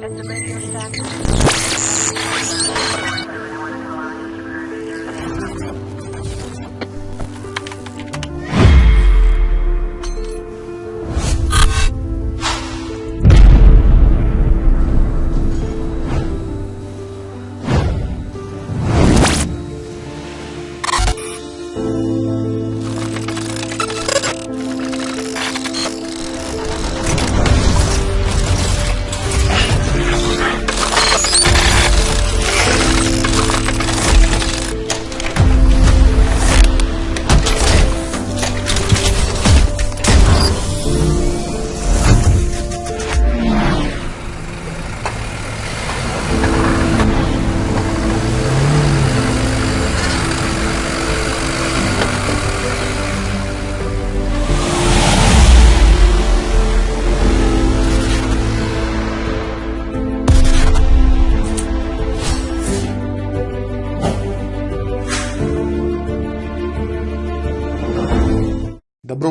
Let the radio start.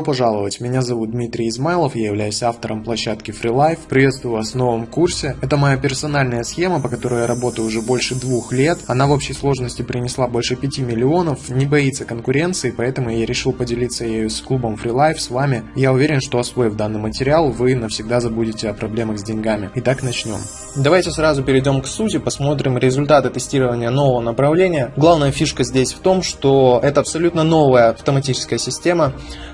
Пожаловать, меня зовут Дмитрий Измайлов, я являюсь автором площадки FreeLife. Приветствую вас в новом курсе. Это моя персональная схема, по которой я работаю уже больше двух лет. Она в общей сложности принесла больше 5 миллионов, не боится конкуренции, поэтому я решил поделиться ею с клубом FreeLife, с вами. Я уверен, что освоив данный материал, вы навсегда забудете о проблемах с деньгами. Итак, начнем. Давайте сразу перейдем к сути, посмотрим результаты тестирования нового направления. Главная фишка здесь в том, что это абсолютно новая автоматическая система.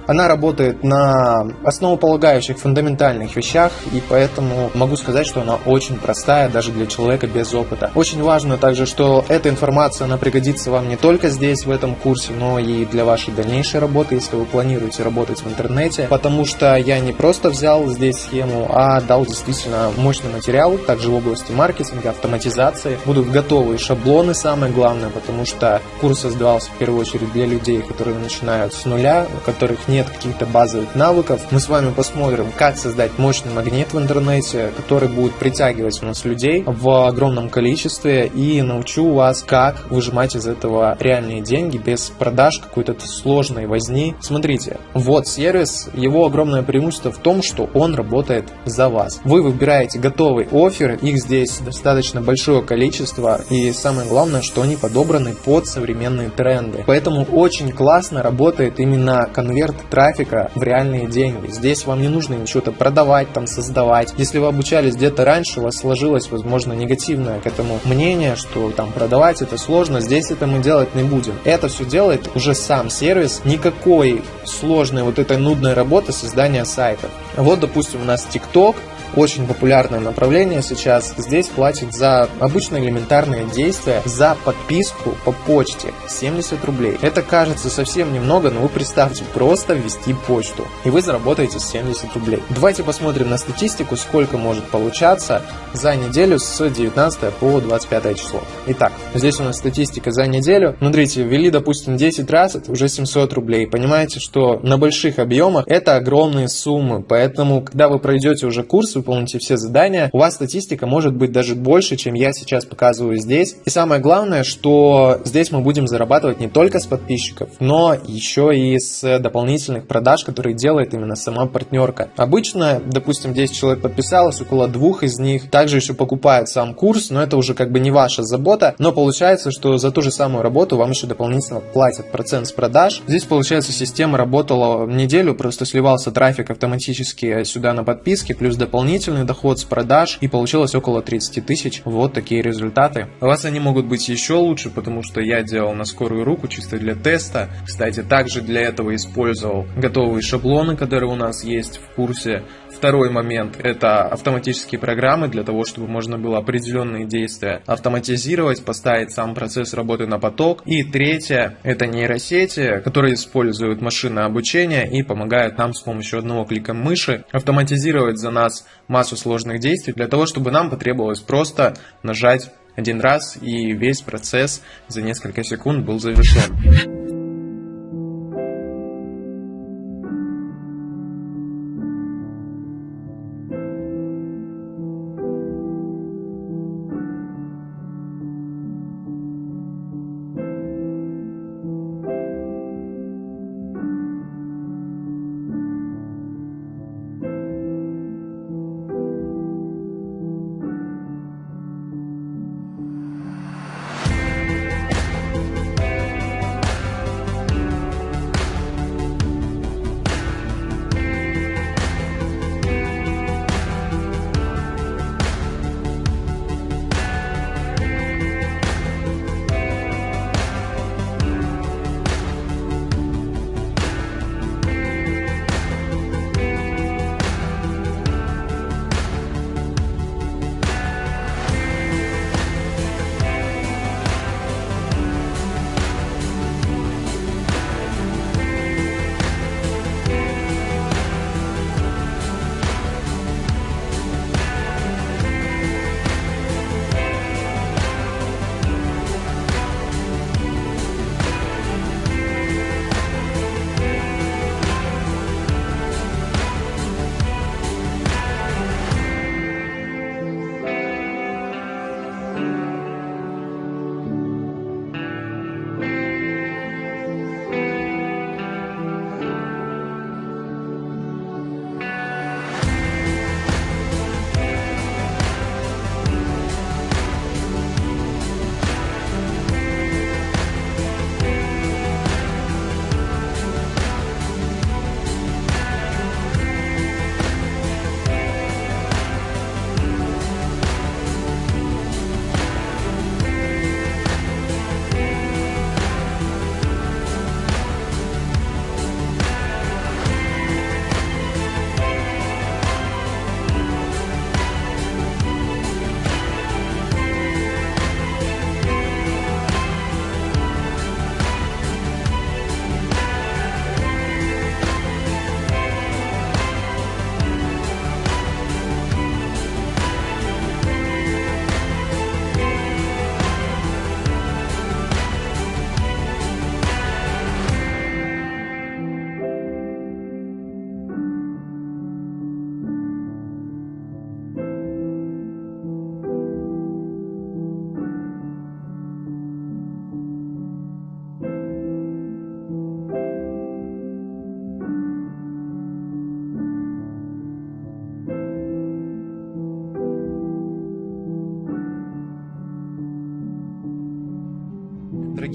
Она работает на основополагающих фундаментальных вещах, и поэтому могу сказать, что она очень простая даже для человека без опыта. Очень важно также, что эта информация, она пригодится вам не только здесь, в этом курсе, но и для вашей дальнейшей работы, если вы планируете работать в интернете, потому что я не просто взял здесь схему, а дал действительно мощный материал, также в области маркетинга, автоматизации. Будут готовые шаблоны, самое главное, потому что курс создавался в первую очередь для людей, которые начинают с нуля, у которых нет каких-то базовых навыков. Мы с вами посмотрим, как создать мощный магнит в интернете, который будет притягивать у нас людей в огромном количестве и научу вас, как выжимать из этого реальные деньги без продаж какой-то сложной возни. Смотрите, вот сервис, его огромное преимущество в том, что он работает за вас. Вы выбираете готовый офер, их здесь достаточно большое количество и самое главное, что они подобраны под современные тренды. Поэтому очень классно работает именно конверт трафика в реальные деньги. Здесь вам не нужно ничего-то продавать, там создавать. Если вы обучались где-то раньше, у вас сложилось, возможно, негативное к этому мнение, что там продавать это сложно, здесь это мы делать не будем. Это все делает уже сам сервис, никакой сложной вот этой нудной работы создания сайтов. Вот, допустим, у нас TikTok, очень популярное направление сейчас. Здесь платят за обычные элементарные действия, за подписку по почте 70 рублей. Это кажется совсем немного, но вы представьте, просто ввести почту, и вы заработаете 70 рублей. Давайте посмотрим на статистику, сколько может получаться за неделю с 19 по 25 число. Итак, здесь у нас статистика за неделю. Смотрите, ввели, допустим, 10 раз, это уже 700 рублей. Понимаете, что на больших объемах это огромные суммы, поэтому, когда вы пройдете уже курс, выполните все задания, у вас статистика может быть даже больше, чем я сейчас показываю здесь. И самое главное, что здесь мы будем зарабатывать не только с подписчиков, но еще и с дополнительных продаж, которые делает именно сама партнерка. Обычно, допустим, 10 человек подписалось, около двух из них также еще покупают сам курс, но это уже как бы не ваша забота, но получается, что за ту же самую работу вам еще дополнительно платят процент с продаж. Здесь, получается, система работала неделю, просто сливался трафик автоматически сюда на подписки, плюс дополнительный доход с продаж, и получилось около 30 тысяч. Вот такие результаты. У вас они могут быть еще лучше, потому что я делал на скорую руку, чисто для теста. Кстати, также для этого использовал готовые шаблоны, которые у нас есть в курсе. Второй момент – это автоматические программы для того, чтобы можно было определенные действия автоматизировать, поставить сам процесс работы на поток. И третье – это нейросети, которые используют машинное обучение и помогают нам с помощью одного клика мыши автоматизировать за нас массу сложных действий для того, чтобы нам потребовалось просто нажать один раз и весь процесс за несколько секунд был завершен.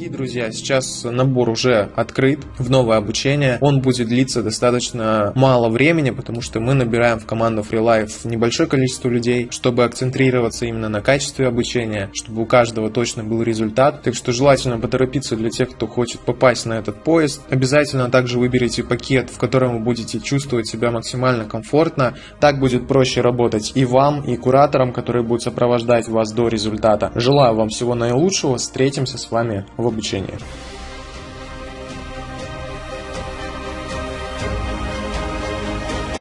Дорогие друзья, сейчас набор уже открыт в новое обучение. Он будет длиться достаточно мало времени, потому что мы набираем в команду FreeLife небольшое количество людей, чтобы акцентрироваться именно на качестве обучения, чтобы у каждого точно был результат. Так что желательно поторопиться для тех, кто хочет попасть на этот поезд. Обязательно также выберите пакет, в котором вы будете чувствовать себя максимально комфортно. Так будет проще работать и вам, и кураторам, которые будут сопровождать вас до результата. Желаю вам всего наилучшего. Встретимся с вами в обучении обучения.